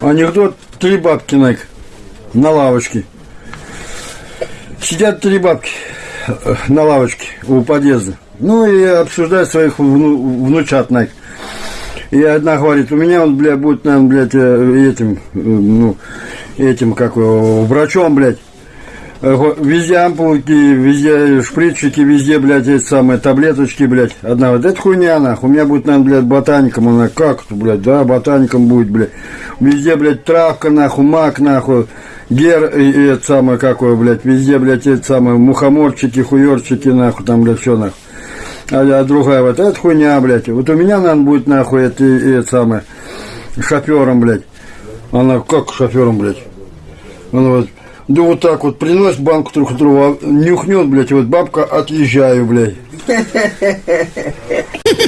Анекдот три бабки на, на лавочке. Сидят три бабки э, на лавочке у подъезда. Ну и обсуждают своих вну, внучат на. И одна говорит, у меня он, блядь, будет, наверное, блядь, этим, э, ну, этим, как врачом, блядь. Э, Везде ампулки, везде шприцчики, везде, блядь, эти самые таблеточки, блядь. Одна говорит, это хуйня, нахуй. У меня будет, наверное, блядь, ботаником. Она, как это, блядь, да, ботаником будет, блядь. Везде, блядь, травка, нахуй, мак, нахуй. Гер, и, и это самое, какое, блядь, везде, блядь, это самое, мухоморчики, хуерчики, нахуй, там, блядь, все, нахуй. А, а другая вот, это хуйня, блядь. Вот у меня, наверное, будет, нахуй, это, и, и это самое, шофером, блядь. Она, как шофером, блядь? Она вот, да вот так вот приносит банку трехлитровую, а нюхнет, блядь, и вот бабка, отъезжаю, блядь.